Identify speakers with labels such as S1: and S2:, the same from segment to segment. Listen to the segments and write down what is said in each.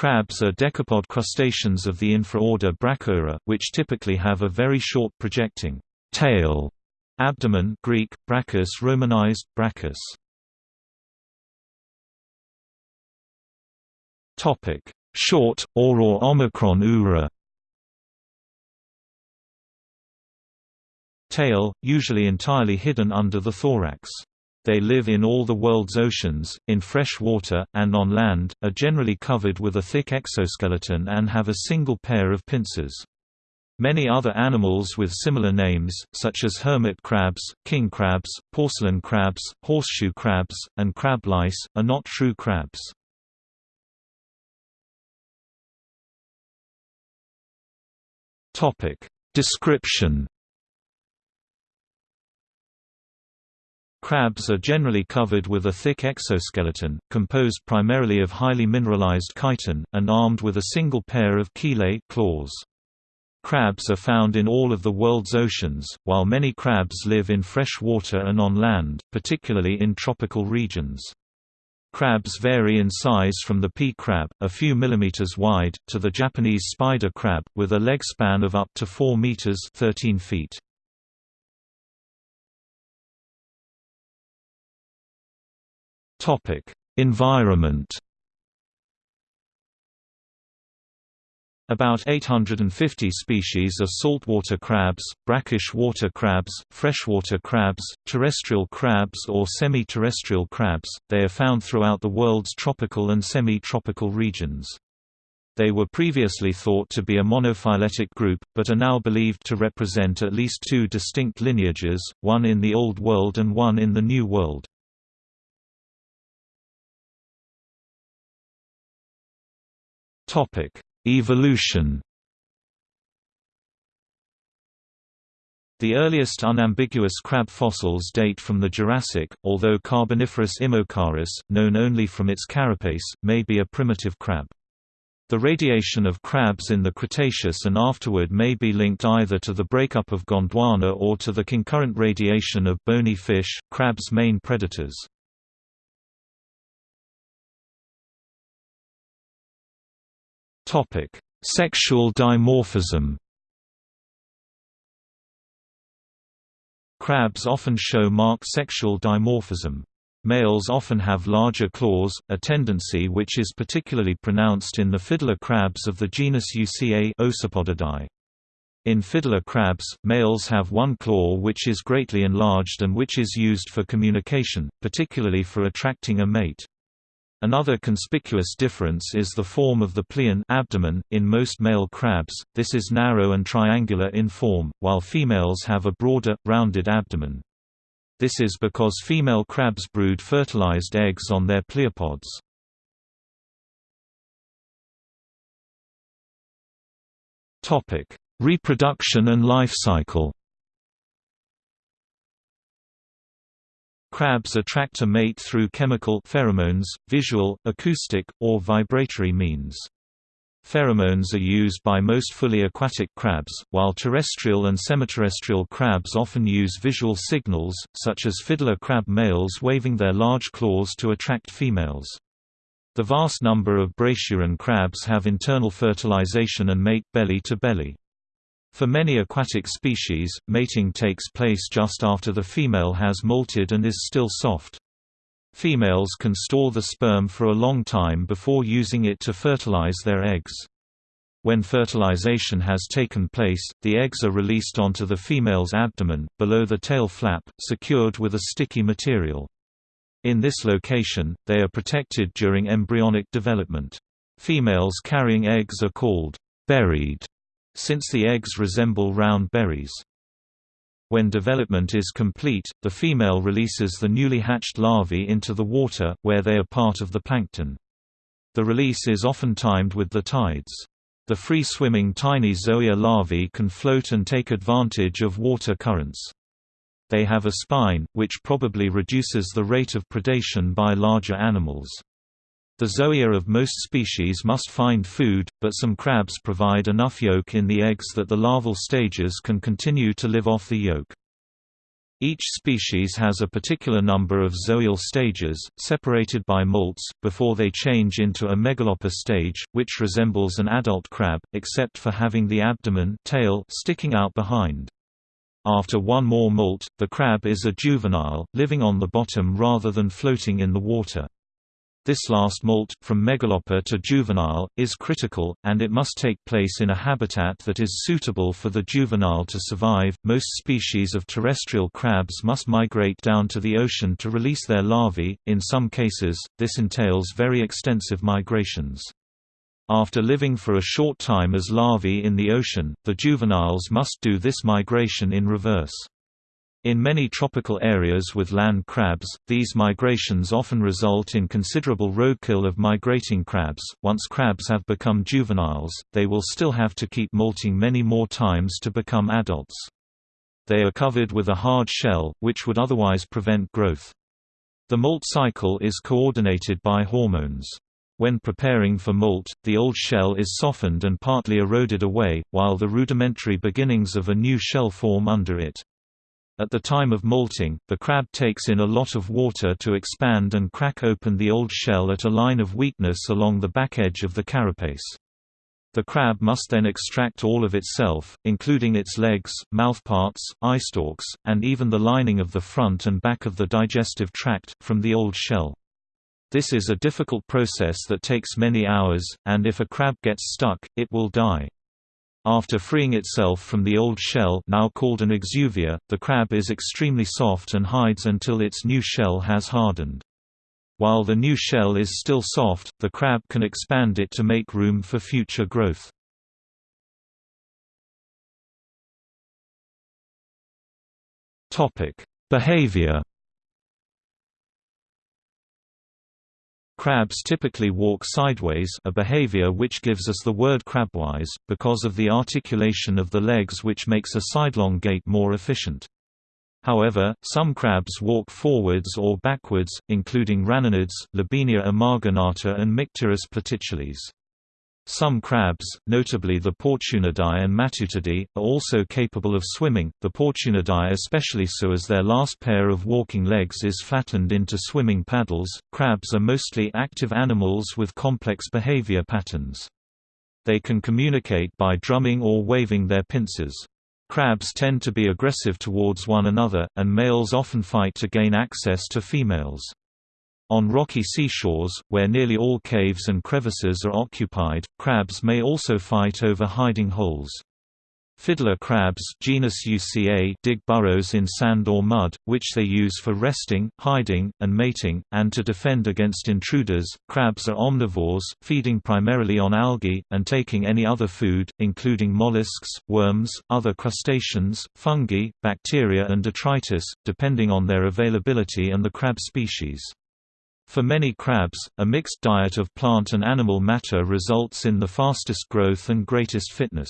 S1: Crabs are decapod crustaceans of the infraorder Brachyura, which typically have a very short projecting tail abdomen Greek, brachus romanized, brachus. Short, or or omicron ura Tail, usually entirely hidden under the thorax. They live in all the world's oceans, in fresh water, and on land, are generally covered with a thick exoskeleton and have a single pair of pincers. Many other animals with similar names, such as hermit crabs, king crabs, porcelain crabs, horseshoe crabs, and crab lice, are not true crabs. Description. Crabs are generally covered with a thick exoskeleton, composed primarily of highly mineralized chitin, and armed with a single pair of chelae claws. Crabs are found in all of the world's oceans, while many crabs live in fresh water and on land, particularly in tropical regions. Crabs vary in size from the pea crab, a few millimeters wide, to the Japanese spider crab, with a leg span of up to 4 meters 13 feet. Topic: Environment About 850 species of saltwater crabs, brackish water crabs, freshwater crabs, terrestrial crabs or semi-terrestrial crabs, they are found throughout the world's tropical and semi-tropical regions. They were previously thought to be a monophyletic group, but are now believed to represent at least two distinct lineages, one in the Old World and one in the New World. Topic Evolution The earliest unambiguous crab fossils date from the Jurassic, although Carboniferous Imocaris, known only from its carapace, may be a primitive crab. The radiation of crabs in the Cretaceous and afterward may be linked either to the breakup of Gondwana or to the concurrent radiation of bony fish, crabs' main predators. Topic: Sexual dimorphism. Crabs often show marked sexual dimorphism. Males often have larger claws, a tendency which is particularly pronounced in the fiddler crabs of the genus Uca Ocypodidae. In fiddler crabs, males have one claw which is greatly enlarged and which is used for communication, particularly for attracting a mate. Another conspicuous difference is the form of the pleon abdomen. In most male crabs, this is narrow and triangular in form, while females have a broader, rounded abdomen. This is because female crabs brood fertilized eggs on their pleopods. Topic: Reproduction and life cycle. Crabs attract a mate through chemical pheromones, visual, acoustic, or vibratory means. Pheromones are used by most fully aquatic crabs, while terrestrial and semiterrestrial crabs often use visual signals, such as fiddler crab males waving their large claws to attract females. The vast number of brachyuran crabs have internal fertilization and mate belly to belly. For many aquatic species, mating takes place just after the female has molted and is still soft. Females can store the sperm for a long time before using it to fertilize their eggs. When fertilization has taken place, the eggs are released onto the female's abdomen, below the tail flap, secured with a sticky material. In this location, they are protected during embryonic development. Females carrying eggs are called berried since the eggs resemble round berries. When development is complete, the female releases the newly hatched larvae into the water, where they are part of the plankton. The release is often timed with the tides. The free-swimming tiny zoea larvae can float and take advantage of water currents. They have a spine, which probably reduces the rate of predation by larger animals. The zoea of most species must find food, but some crabs provide enough yolk in the eggs that the larval stages can continue to live off the yolk. Each species has a particular number of zoeal stages, separated by molts, before they change into a megalopous stage, which resembles an adult crab, except for having the abdomen tail sticking out behind. After one more molt, the crab is a juvenile, living on the bottom rather than floating in the water. This last molt, from megalopa to juvenile, is critical, and it must take place in a habitat that is suitable for the juvenile to survive. Most species of terrestrial crabs must migrate down to the ocean to release their larvae. In some cases, this entails very extensive migrations. After living for a short time as larvae in the ocean, the juveniles must do this migration in reverse. In many tropical areas with land crabs, these migrations often result in considerable roadkill of migrating crabs. Once crabs have become juveniles, they will still have to keep molting many more times to become adults. They are covered with a hard shell, which would otherwise prevent growth. The molt cycle is coordinated by hormones. When preparing for molt, the old shell is softened and partly eroded away, while the rudimentary beginnings of a new shell form under it. At the time of molting, the crab takes in a lot of water to expand and crack open the old shell at a line of weakness along the back edge of the carapace. The crab must then extract all of itself, including its legs, mouthparts, eyestalks, and even the lining of the front and back of the digestive tract, from the old shell. This is a difficult process that takes many hours, and if a crab gets stuck, it will die. After freeing itself from the old shell now called an exuvia, the crab is extremely soft and hides until its new shell has hardened. While the new shell is still soft, the crab can expand it to make room for future growth. Behavior Crabs typically walk sideways a behavior which gives us the word crabwise, because of the articulation of the legs which makes a sidelong gait more efficient. However, some crabs walk forwards or backwards, including raninids, Libinia emarginata and Mictyris platycheles. Some crabs, notably the Portunidae and Matutidae, are also capable of swimming, the Portunidae especially so as their last pair of walking legs is flattened into swimming paddles. Crabs are mostly active animals with complex behavior patterns. They can communicate by drumming or waving their pincers. Crabs tend to be aggressive towards one another, and males often fight to gain access to females. On rocky seashores, where nearly all caves and crevices are occupied, crabs may also fight over hiding holes. Fiddler crabs genus Uca dig burrows in sand or mud, which they use for resting, hiding, and mating, and to defend against intruders. Crabs are omnivores, feeding primarily on algae, and taking any other food, including mollusks, worms, other crustaceans, fungi, bacteria and detritus, depending on their availability and the crab species. For many crabs, a mixed diet of plant and animal matter results in the fastest growth and greatest fitness.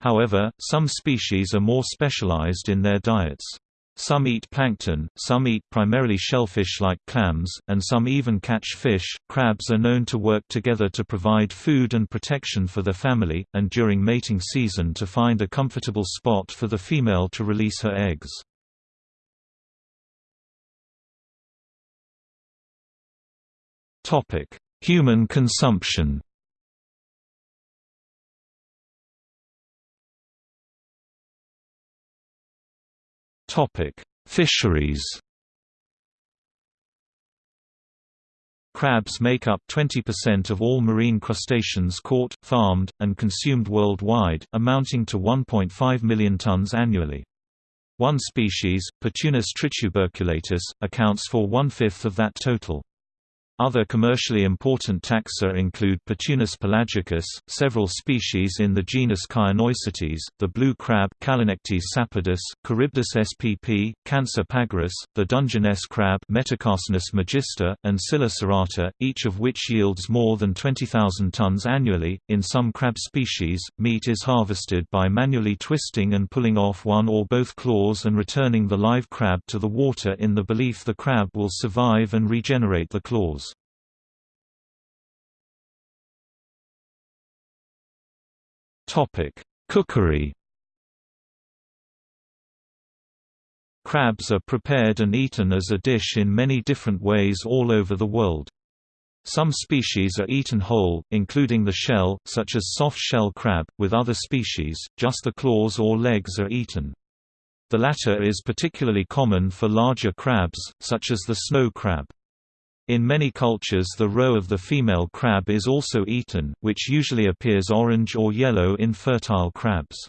S1: However, some species are more specialized in their diets. Some eat plankton, some eat primarily shellfish like clams, and some even catch fish. Crabs are known to work together to provide food and protection for their family, and during mating season to find a comfortable spot for the female to release her eggs. Human consumption Topic: Fisheries Crabs make up 20% of all marine crustaceans caught, farmed, and consumed worldwide, amounting to 1.5 million tons annually. One species, Portunus trituberculatus, accounts for one-fifth of that total. Other commercially important taxa include Portunus pelagicus, several species in the genus Chionoecetes, the blue crab Callinectes sapidus, Charybdis spp, Cancer pagurus, the Dungeness crab Metacarcinus magister, and Scylla serrata, each of which yields more than 20,000 tons annually. In some crab species, meat is harvested by manually twisting and pulling off one or both claws and returning the live crab to the water in the belief the crab will survive and regenerate the claws. Topic: Cookery. Crabs are prepared and eaten as a dish in many different ways all over the world. Some species are eaten whole, including the shell, such as soft-shell crab, with other species, just the claws or legs are eaten. The latter is particularly common for larger crabs, such as the snow crab. In many cultures the roe of the female crab is also eaten, which usually appears orange or yellow in fertile crabs.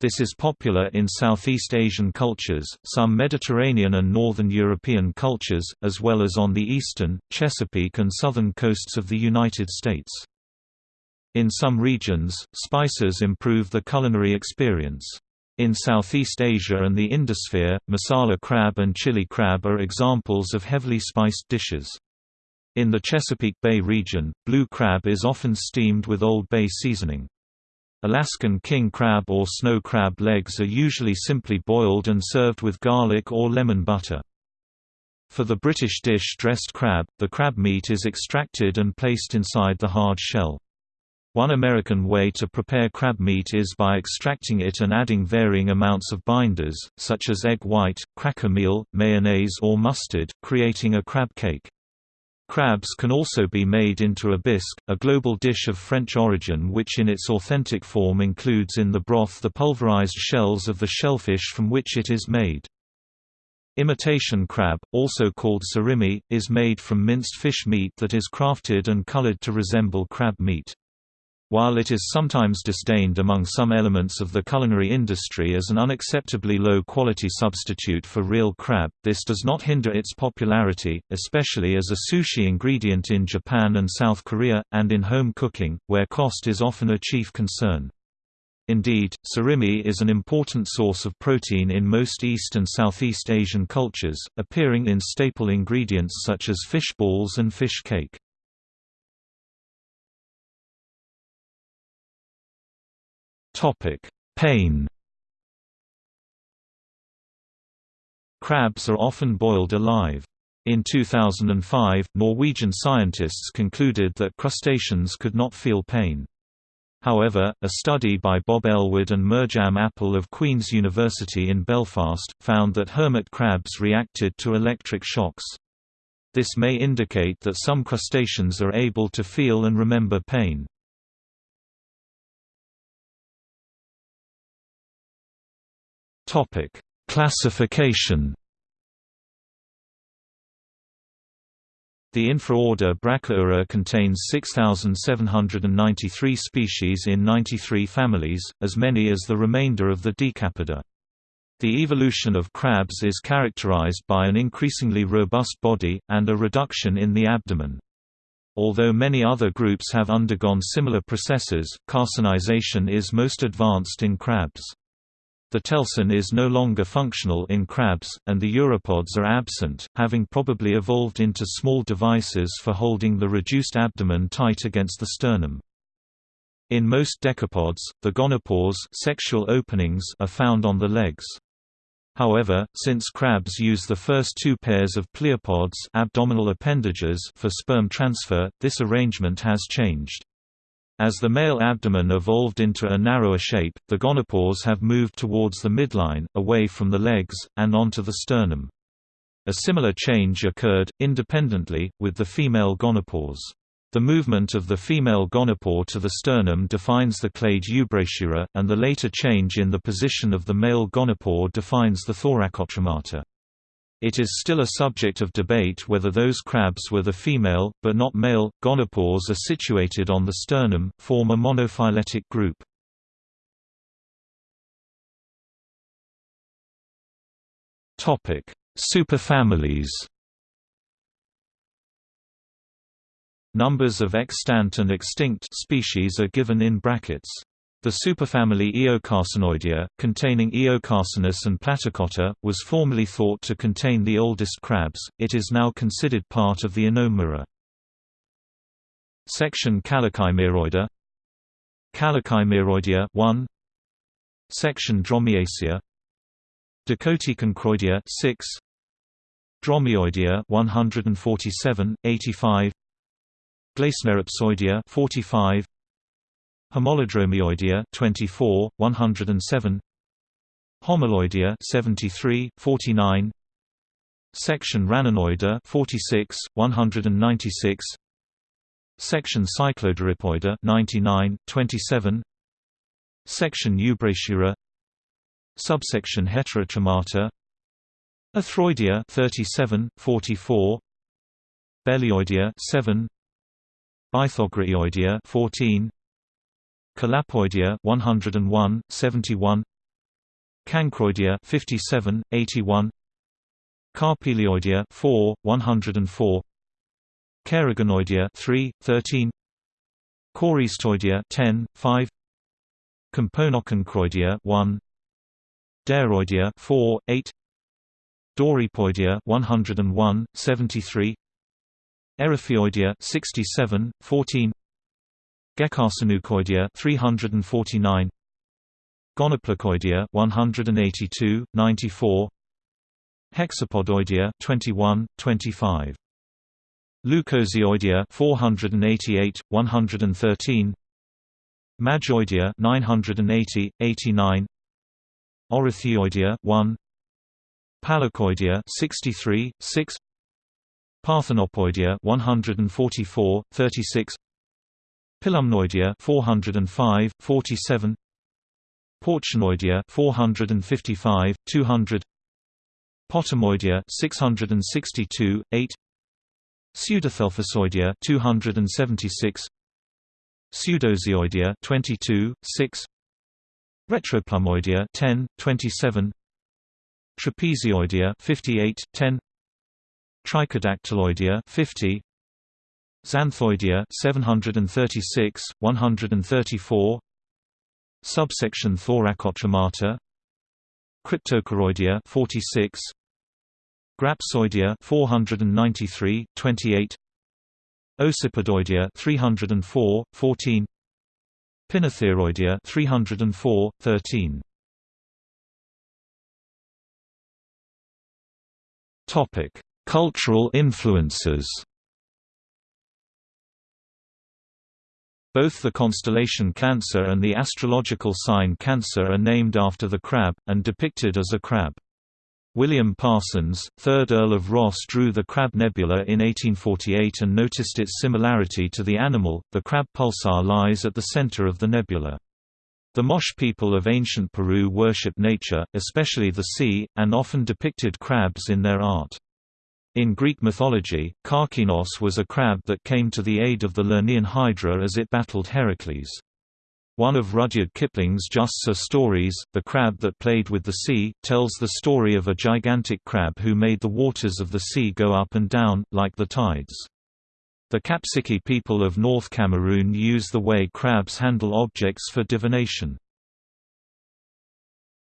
S1: This is popular in Southeast Asian cultures, some Mediterranean and Northern European cultures, as well as on the eastern, Chesapeake and southern coasts of the United States. In some regions, spices improve the culinary experience. In Southeast Asia and the Indosphere, masala crab and chili crab are examples of heavily spiced dishes. In the Chesapeake Bay region, blue crab is often steamed with Old Bay seasoning. Alaskan king crab or snow crab legs are usually simply boiled and served with garlic or lemon butter. For the British dish dressed crab, the crab meat is extracted and placed inside the hard shell. One American way to prepare crab meat is by extracting it and adding varying amounts of binders, such as egg white, cracker meal, mayonnaise or mustard, creating a crab cake. Crabs can also be made into a bisque, a global dish of French origin which in its authentic form includes in the broth the pulverized shells of the shellfish from which it is made. Imitation crab, also called surimi, is made from minced fish meat that is crafted and colored to resemble crab meat. While it is sometimes disdained among some elements of the culinary industry as an unacceptably low-quality substitute for real crab, this does not hinder its popularity, especially as a sushi ingredient in Japan and South Korea, and in home cooking, where cost is often a chief concern. Indeed, surimi is an important source of protein in most East and Southeast Asian cultures, appearing in staple ingredients such as fish balls and fish cake.
S2: Topic: Pain.
S1: Crabs are often boiled alive. In 2005, Norwegian scientists concluded that crustaceans could not feel pain. However, a study by Bob Elwood and Mirjam Appel of Queen's University in Belfast, found that hermit crabs reacted to electric shocks. This may indicate that some crustaceans are able to feel and remember pain.
S2: Topic: Classification.
S1: The infraorder Brachyura contains 6,793 species in 93 families, as many as the remainder of the Decapoda. The evolution of crabs is characterized by an increasingly robust body, and a reduction in the abdomen. Although many other groups have undergone similar processes, carcinization is most advanced in crabs. The telson is no longer functional in crabs, and the uropods are absent, having probably evolved into small devices for holding the reduced abdomen tight against the sternum. In most decapods, the gonopores sexual openings are found on the legs. However, since crabs use the first two pairs of pleopods abdominal appendages for sperm transfer, this arrangement has changed. As the male abdomen evolved into a narrower shape, the gonopores have moved towards the midline, away from the legs, and onto the sternum. A similar change occurred, independently, with the female gonopores. The movement of the female gonopore to the sternum defines the clade eubrachyura, and the later change in the position of the male gonopore defines the thoracotremata. It is still a subject of debate whether those crabs were the female, but not male, gonopores are situated on the sternum, form a monophyletic group. Superfamilies Numbers of extant and extinct species are given in brackets. The superfamily Eocarcinoidea, containing Eocarcinus and Platykotta, was formerly thought to contain the oldest crabs, it is now considered part of the Anomura. Section Calochimeroidea Calochimeroidea 1 Section Dromiacea Dicoticonchroidea 6 Dromioidea 147 85 Glacineropsoidea 45 Homolodromioidea 24, 107 Homoloidea 73, 49 Section Raninoida 46, 196 Section Cyclodorippoida 99, 27 Section Eubrachyura Subsection Heterotremata Aethroidea 37, 44 Belioidea 7 Bythogrioidea 14 Calappoidea 101, 71 Cancroidea 57, 81 Carpilioidea 4, 104 Chaeregonoidea 3, 13 Choristoidea 10, 5 Componoconchroidea 1 Daroidea 4, 8 Dorippoidea 101, 73 Eriphioidea 67, 14 Gecarcineuchoidea 349 Gonoplacoidea 182, 94 Hexapodoidea 21, 25 Leucosioidea 488, 113 Majoidea 980, 89 Ornithioidea 1 Palicoidea 63, 6 Parthenopoidea 144, 36 Pilumnoidea 405, 47 Porcinoidea 455, 200 Potamoidea 662, 8 Pseudothelphosoidea 276 Pseudozioidea 22, 6 Retroplumoidea 10, 27 Trapezioidea 58, 10 Trichodactyloidea 50 Xanthoidea 736, 134 Subsection Thoracotremata. Cryptochiroidea 46 Grapsoidea 493, 28 Ocypodoidea 304, 14 Pinnotheroidea 304, 13
S2: Topic: Cultural influences.
S1: Both the constellation Cancer and the astrological sign Cancer are named after the crab, and depicted as a crab. William Parsons, 3rd Earl of Rosse drew the Crab Nebula in 1848 and noticed its similarity to the animal. The crab pulsar lies at the center of the nebula. The Moche people of ancient Peru worship nature, especially the sea, and often depicted crabs in their art. In Greek mythology, Karkinos was a crab that came to the aid of the Lernaean Hydra as it battled Heracles. One of Rudyard Kipling's Just So stories, The Crab That Played with the Sea, tells the story of a gigantic crab who made the waters of the sea go up and down, like the tides. The Kapsiki people of North Cameroon use the way crabs handle objects for divination.